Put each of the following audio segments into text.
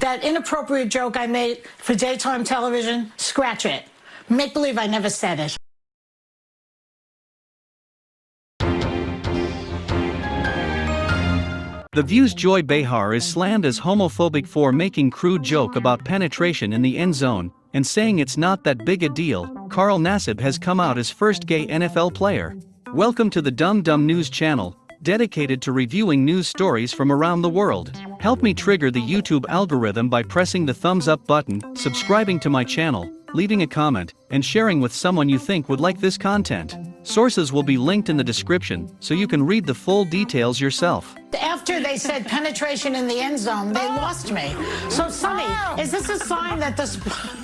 That inappropriate joke I made for daytime television, scratch it. Make believe I never said it. The View's Joy Behar is slammed as homophobic for making crude joke about penetration in the end zone and saying it's not that big a deal. Carl Nassib has come out as first gay NFL player. Welcome to the Dumb Dumb News channel, dedicated to reviewing news stories from around the world. Help me trigger the YouTube algorithm by pressing the thumbs up button, subscribing to my channel, leaving a comment, and sharing with someone you think would like this content. Sources will be linked in the description so you can read the full details yourself. After they said penetration in the end zone, they lost me. So, Sonny, oh. is this a sign that the.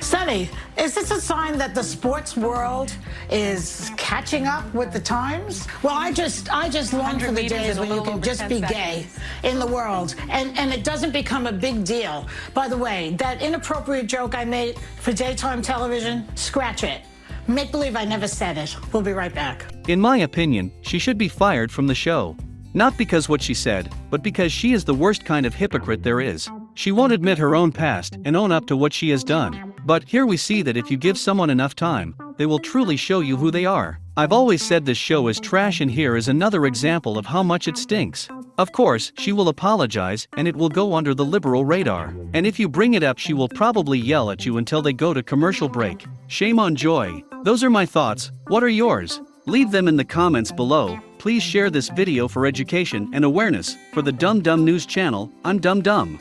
Sp- Sonny, is this a sign that the sports world is catching up with the times? Well, I just I just long for the days when you can just be gay in the world and, and it doesn't become a big deal. By the way, that inappropriate joke I made for daytime television, scratch it. Make believe I never said it. We'll be right back. In my opinion, she should be fired from the show. Not because what she said, but because she is the worst kind of hypocrite there is. She won't admit her own past and own up to what she has done. But here we see that if you give someone enough time, they will truly show you who they are. I've always said this show is trash and here is another example of how much it stinks. Of course, she will apologize and it will go under the liberal radar. And if you bring it up she will probably yell at you until they go to commercial break. Shame on Joy. Those are my thoughts, what are yours? Leave them in the comments below. Please share this video for education and awareness. For the Dumb Dumb News channel, I'm Dumb Dumb.